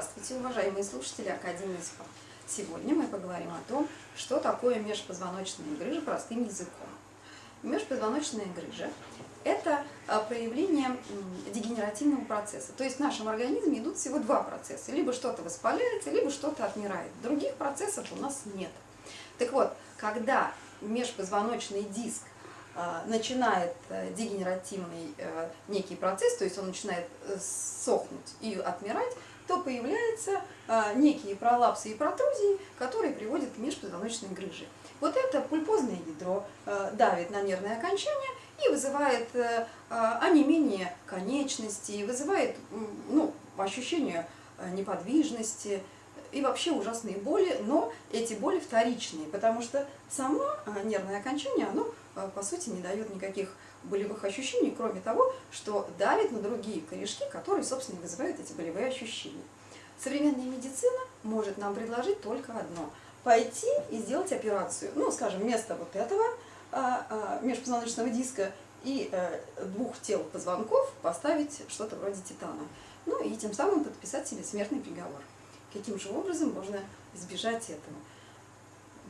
Здравствуйте, уважаемые слушатели Академии СПА. Сегодня мы поговорим о том, что такое межпозвоночная грыжа простым языком. Межпозвоночная грыжа – это а, проявление дегенеративного процесса. То есть в нашем организме идут всего два процесса. Либо что-то воспаляется, либо что-то отмирает. Других процессов у нас нет. Так вот, когда межпозвоночный диск а, начинает э, дегенеративный э, некий процесс, то есть он начинает э, сохнуть и отмирать, появляются некие пролапсы и протрузии, которые приводят к межпозвоночной грыже. Вот это пульпозное ядро давит на нервное окончание и вызывает онемение конечностей, вызывает ну, ощущение неподвижности, и вообще ужасные боли, но эти боли вторичные, потому что само а, нервное окончание, оно, а, по сути, не дает никаких болевых ощущений, кроме того, что давит на другие корешки, которые, собственно, и вызывают эти болевые ощущения. Современная медицина может нам предложить только одно – пойти и сделать операцию. Ну, скажем, вместо вот этого а, межпозвоночного диска и э, двух тел позвонков поставить что-то вроде титана. Ну и тем самым подписать себе смертный приговор каким же образом можно избежать этого.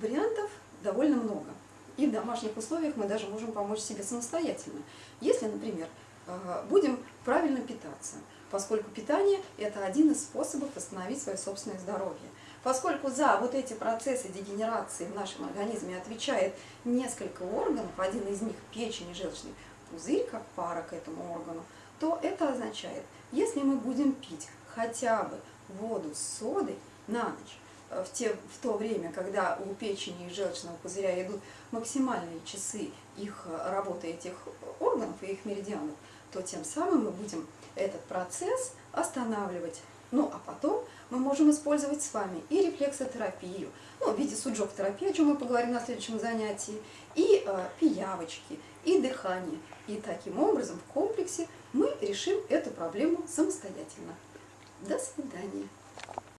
Вариантов довольно много. И в домашних условиях мы даже можем помочь себе самостоятельно. Если, например, э, будем правильно питаться, поскольку питание – это один из способов восстановить свое собственное здоровье. Поскольку за вот эти процессы дегенерации в нашем организме отвечает несколько органов, один из них – печень и желчный пузырь, как пара к этому органу, то это означает, если мы будем пить хотя бы воду с содой на ночь, э, в, те, в то время, когда у печени и желчного пузыря идут максимальные часы их э, работы этих органов и их меридианов, то тем самым мы будем этот процесс останавливать. Ну, а потом мы можем использовать с вами и рефлексотерапию, ну, в виде суджок-терапии, о чем мы поговорим на следующем занятии, и э, пиявочки, и дыхание. И таким образом в комплексе мы решим эту проблему самостоятельно. До свидания.